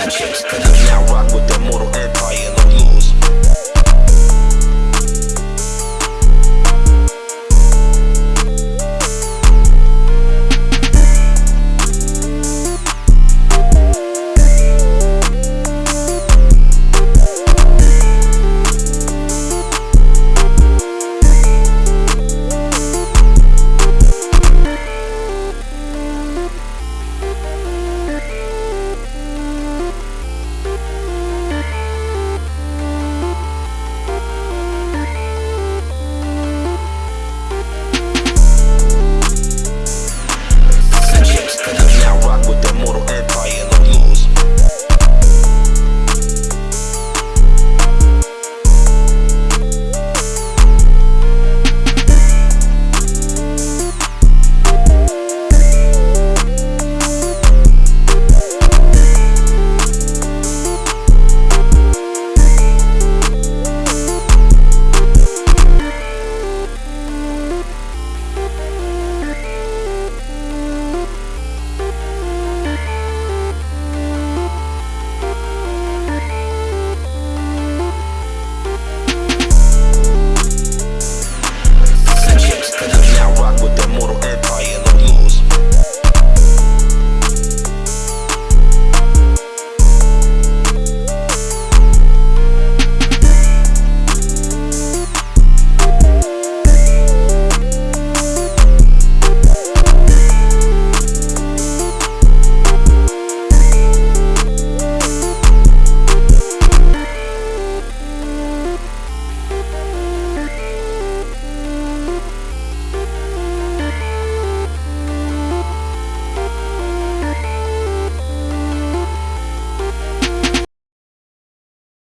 and chicks. You now